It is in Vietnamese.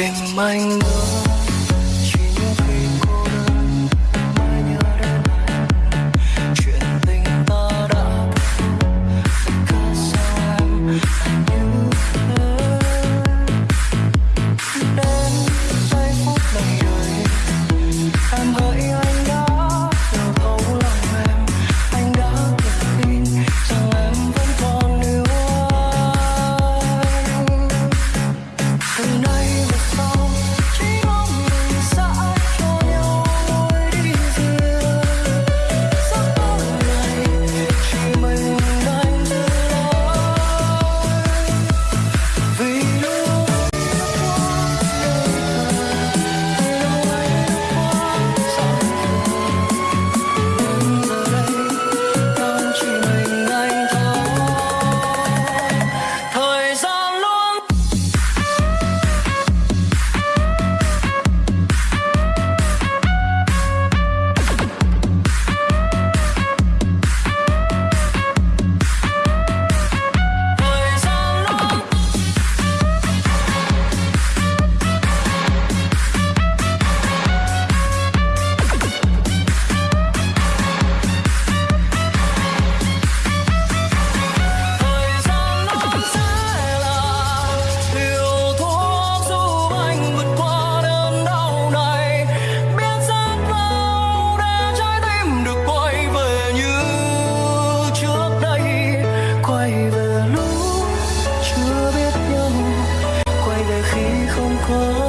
đừng tìm anh call